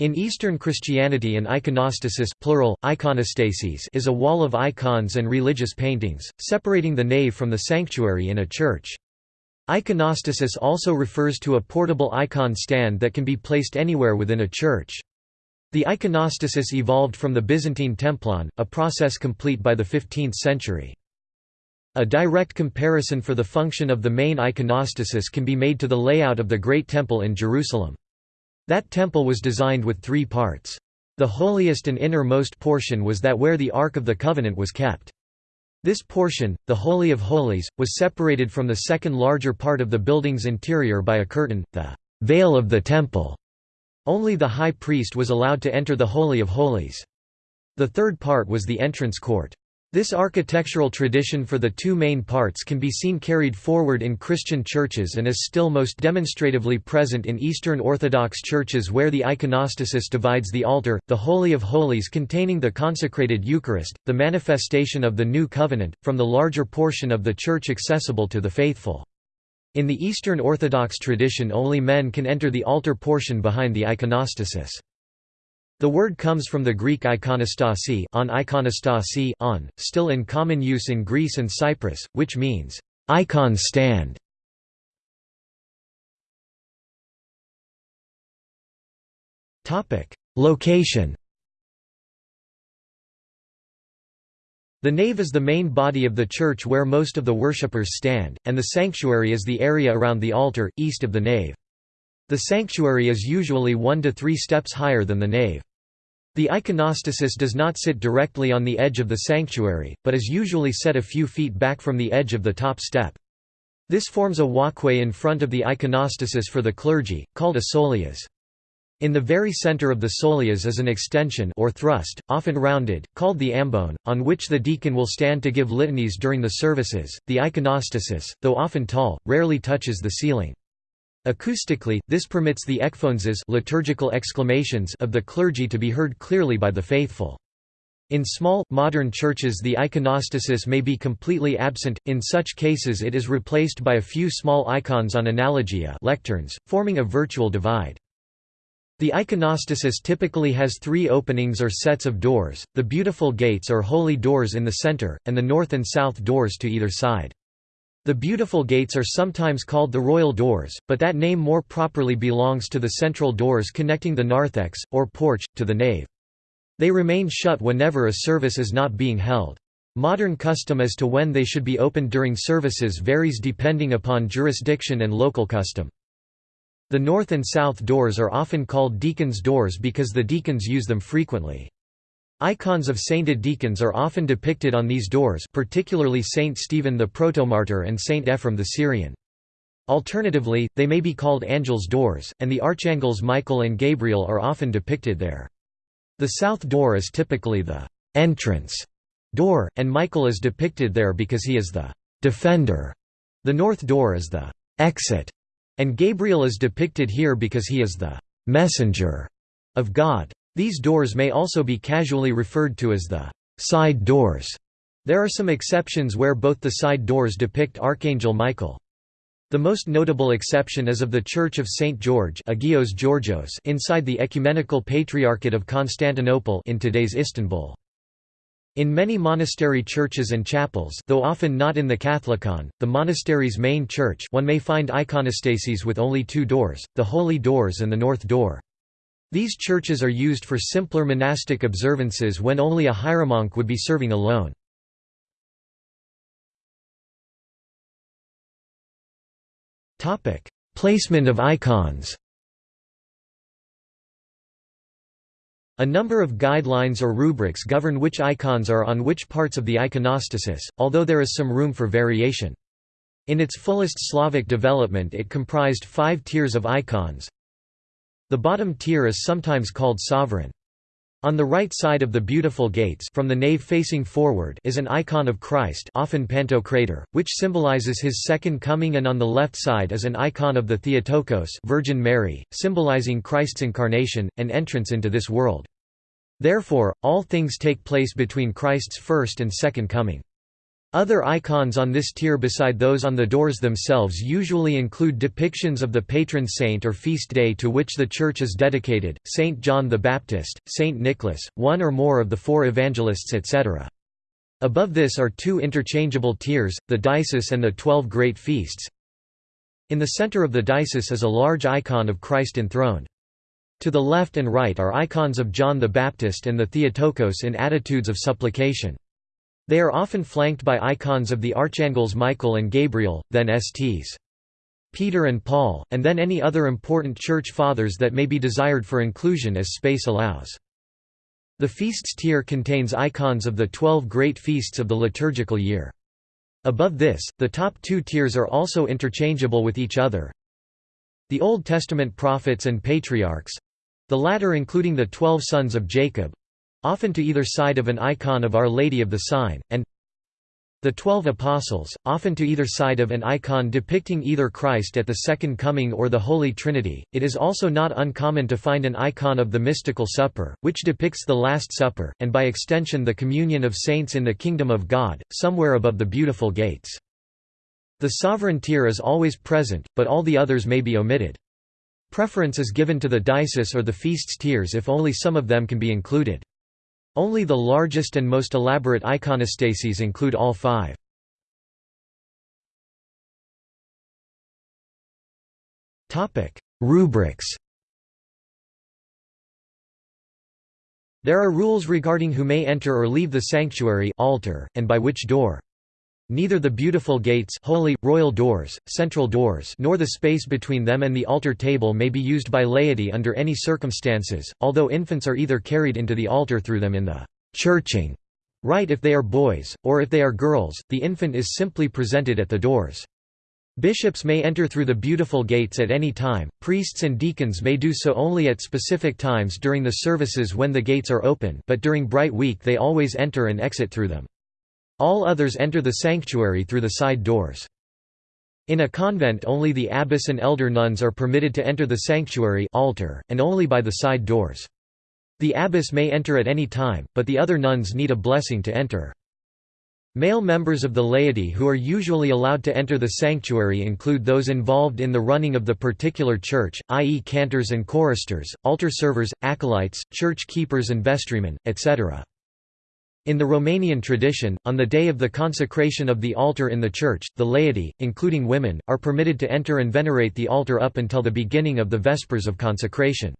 In Eastern Christianity an iconostasis plural, iconostases is a wall of icons and religious paintings, separating the nave from the sanctuary in a church. Iconostasis also refers to a portable icon stand that can be placed anywhere within a church. The iconostasis evolved from the Byzantine templon, a process complete by the 15th century. A direct comparison for the function of the main iconostasis can be made to the layout of the Great Temple in Jerusalem. That temple was designed with three parts. The holiest and innermost portion was that where the Ark of the Covenant was kept. This portion, the Holy of Holies, was separated from the second larger part of the building's interior by a curtain, the veil of the temple. Only the high priest was allowed to enter the Holy of Holies. The third part was the entrance court. This architectural tradition for the two main parts can be seen carried forward in Christian churches and is still most demonstratively present in Eastern Orthodox churches where the iconostasis divides the altar, the Holy of Holies containing the consecrated Eucharist, the manifestation of the New Covenant, from the larger portion of the church accessible to the faithful. In the Eastern Orthodox tradition only men can enter the altar portion behind the iconostasis. The word comes from the Greek ikonostasi on ikonostasi on, still in common use in Greece and Cyprus, which means, icon stand. Location The nave is the main body of the church where most of the worshippers stand, and the sanctuary is the area around the altar, east of the nave. The sanctuary is usually one to three steps higher than the nave. The iconostasis does not sit directly on the edge of the sanctuary, but is usually set a few feet back from the edge of the top step. This forms a walkway in front of the iconostasis for the clergy, called a soleas. In the very center of the soleas is an extension or thrust, often rounded, called the ambone, on which the deacon will stand to give litanies during the services. The iconostasis, though often tall, rarely touches the ceiling. Acoustically, this permits the ekphoneses liturgical exclamations of the clergy to be heard clearly by the faithful. In small, modern churches the iconostasis may be completely absent, in such cases it is replaced by a few small icons on analogia lecterns, forming a virtual divide. The iconostasis typically has three openings or sets of doors, the beautiful gates or holy doors in the center, and the north and south doors to either side. The beautiful gates are sometimes called the royal doors, but that name more properly belongs to the central doors connecting the narthex, or porch, to the nave. They remain shut whenever a service is not being held. Modern custom as to when they should be opened during services varies depending upon jurisdiction and local custom. The north and south doors are often called deacons' doors because the deacons use them frequently. Icons of sainted deacons are often depicted on these doors particularly Saint Stephen the Protomartyr and Saint Ephrem the Syrian. Alternatively, they may be called angels' doors, and the archangels Michael and Gabriel are often depicted there. The south door is typically the entrance door, and Michael is depicted there because he is the defender. The north door is the exit, and Gabriel is depicted here because he is the messenger of God. These doors may also be casually referred to as the side doors. There are some exceptions where both the side doors depict Archangel Michael. The most notable exception is of the Church of St. George Agios Georgios inside the Ecumenical Patriarchate of Constantinople in today's Istanbul. In many monastery churches and chapels though often not in the Catholicon, the monastery's main church one may find iconostases with only two doors, the Holy Doors and the North Door. These churches are used for simpler monastic observances when only a hieromonk would be serving alone. Placement of icons A number of guidelines or rubrics govern which icons are on which parts of the iconostasis, although there is some room for variation. In its fullest Slavic development it comprised five tiers of icons, the bottom tier is sometimes called sovereign. On the right side of the beautiful gates from the nave facing forward is an icon of Christ often Pantocrator, which symbolizes his second coming and on the left side is an icon of the Theotokos Virgin Mary, symbolizing Christ's incarnation, and entrance into this world. Therefore, all things take place between Christ's first and second coming. Other icons on this tier beside those on the doors themselves usually include depictions of the patron saint or feast day to which the church is dedicated, Saint John the Baptist, Saint Nicholas, one or more of the four evangelists etc. Above this are two interchangeable tiers, the Deesis and the Twelve Great Feasts. In the center of the Deesis is a large icon of Christ enthroned. To the left and right are icons of John the Baptist and the Theotokos in attitudes of supplication. They are often flanked by icons of the archangels Michael and Gabriel, then Sts. Peter and Paul, and then any other important church fathers that may be desired for inclusion as space allows. The feasts tier contains icons of the twelve great feasts of the liturgical year. Above this, the top two tiers are also interchangeable with each other. The Old Testament prophets and patriarchs—the latter including the twelve sons of Jacob, often to either side of an icon of Our Lady of the Sign, and the Twelve Apostles, often to either side of an icon depicting either Christ at the Second Coming or the Holy Trinity. It is also not uncommon to find an icon of the Mystical Supper, which depicts the Last Supper, and by extension the communion of saints in the Kingdom of God, somewhere above the beautiful gates. The sovereign tier is always present, but all the others may be omitted. Preference is given to the deesis or the feasts tiers if only some of them can be included. Only the largest and most elaborate iconostases include all five. Rubrics There are rules regarding who may enter or leave the sanctuary altar, and by which door. Neither the beautiful gates holy, royal doors, central doors nor the space between them and the altar table may be used by laity under any circumstances, although infants are either carried into the altar through them in the «churching» rite if they are boys, or if they are girls, the infant is simply presented at the doors. Bishops may enter through the beautiful gates at any time, priests and deacons may do so only at specific times during the services when the gates are open but during Bright Week they always enter and exit through them. All others enter the sanctuary through the side doors. In a convent only the abbess and elder nuns are permitted to enter the sanctuary altar, and only by the side doors. The abbess may enter at any time, but the other nuns need a blessing to enter. Male members of the laity who are usually allowed to enter the sanctuary include those involved in the running of the particular church, i.e. cantors and choristers, altar servers, acolytes, church keepers and vestrymen, etc. In the Romanian tradition, on the day of the consecration of the altar in the church, the laity, including women, are permitted to enter and venerate the altar up until the beginning of the Vespers of consecration.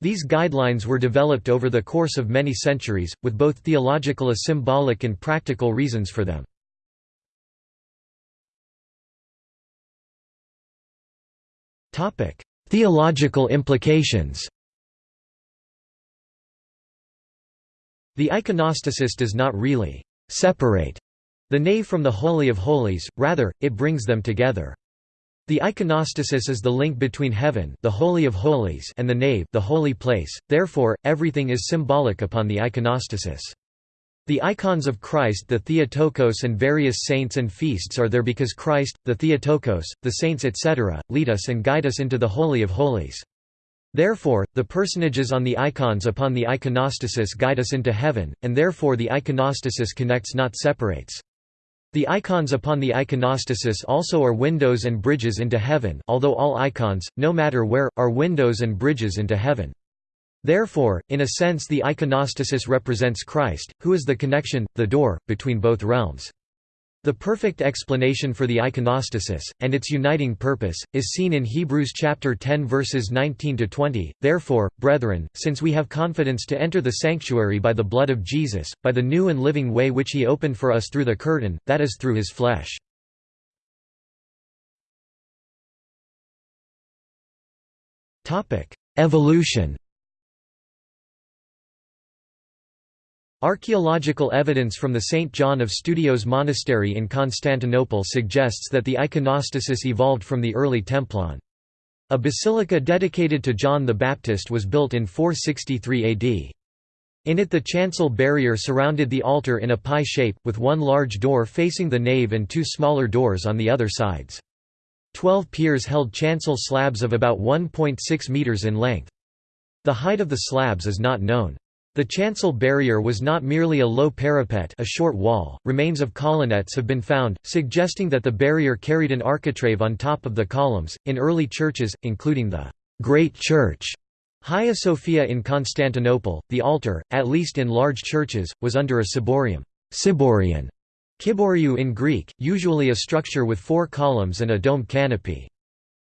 These guidelines were developed over the course of many centuries, with both theological as symbolic and practical reasons for them. Theological implications The iconostasis does not really «separate» the nave from the Holy of Holies, rather, it brings them together. The iconostasis is the link between heaven the Holy of Holies and the nave the holy place, therefore, everything is symbolic upon the iconostasis. The icons of Christ the Theotokos and various saints and feasts are there because Christ, the Theotokos, the saints etc., lead us and guide us into the Holy of Holies. Therefore, the personages on the icons upon the iconostasis guide us into heaven, and therefore the iconostasis connects not separates. The icons upon the iconostasis also are windows and bridges into heaven although all icons, no matter where, are windows and bridges into heaven. Therefore, in a sense the iconostasis represents Christ, who is the connection, the door, between both realms. The perfect explanation for the iconostasis, and its uniting purpose, is seen in Hebrews chapter 10 verses 19 to 20. Therefore, brethren, since we have confidence to enter the sanctuary by the blood of Jesus, by the new and living way which he opened for us through the curtain, that is through his flesh. Evolution Archaeological evidence from the St. John of Studios monastery in Constantinople suggests that the iconostasis evolved from the early Templon. A basilica dedicated to John the Baptist was built in 463 AD. In it the chancel barrier surrounded the altar in a pie shape, with one large door facing the nave and two smaller doors on the other sides. Twelve piers held chancel slabs of about 1.6 metres in length. The height of the slabs is not known. The chancel barrier was not merely a low parapet a short wall, remains of colonnettes have been found, suggesting that the barrier carried an architrave on top of the columns. In early churches, including the Great Church, Hagia Sophia in Constantinople, the altar, at least in large churches, was under a ciborium ciborion, kiboriou in Greek, usually a structure with four columns and a domed canopy.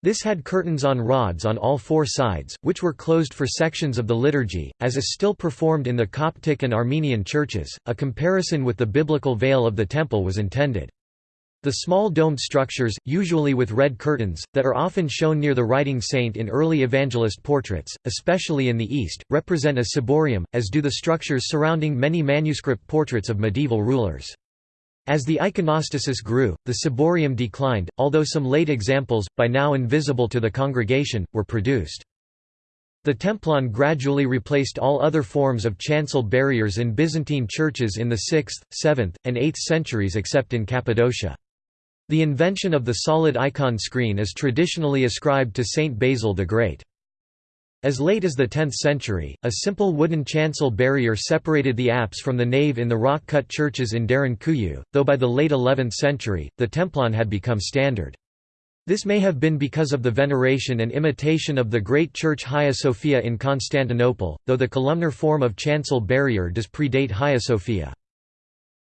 This had curtains on rods on all four sides, which were closed for sections of the liturgy, as is still performed in the Coptic and Armenian churches. A comparison with the biblical veil of the temple was intended. The small domed structures, usually with red curtains, that are often shown near the writing saint in early evangelist portraits, especially in the East, represent a ciborium, as do the structures surrounding many manuscript portraits of medieval rulers. As the iconostasis grew, the ciborium declined, although some late examples, by now invisible to the congregation, were produced. The templon gradually replaced all other forms of chancel barriers in Byzantine churches in the 6th, 7th, and 8th centuries except in Cappadocia. The invention of the solid icon screen is traditionally ascribed to Saint Basil the Great. As late as the 10th century, a simple wooden chancel barrier separated the apse from the nave in the rock-cut churches in Derinkuyu, though by the late 11th century, the templon had become standard. This may have been because of the veneration and imitation of the great church Hagia Sophia in Constantinople, though the columnar form of chancel barrier does predate Hagia Sophia.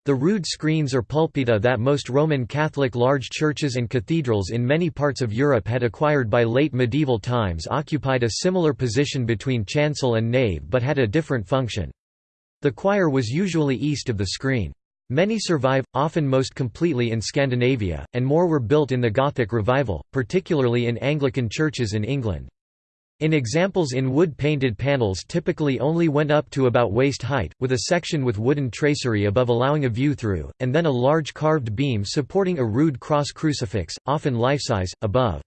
The rood screens or pulpita that most Roman Catholic large churches and cathedrals in many parts of Europe had acquired by late medieval times occupied a similar position between chancel and nave but had a different function. The choir was usually east of the screen. Many survive, often most completely in Scandinavia, and more were built in the Gothic revival, particularly in Anglican churches in England. In examples in wood-painted panels typically only went up to about waist height, with a section with wooden tracery above allowing a view through, and then a large carved beam supporting a rood cross crucifix, often life-size, above.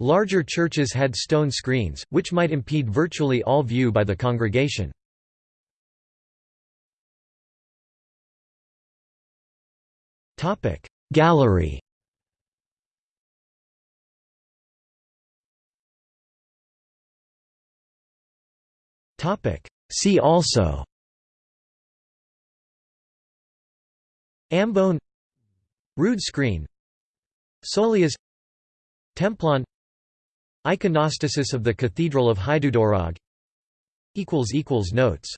Larger churches had stone screens, which might impede virtually all view by the congregation. Gallery See also. Ambone. Rood screen. Soleas Templon. Iconostasis of the Cathedral of Hajdúdorog Notes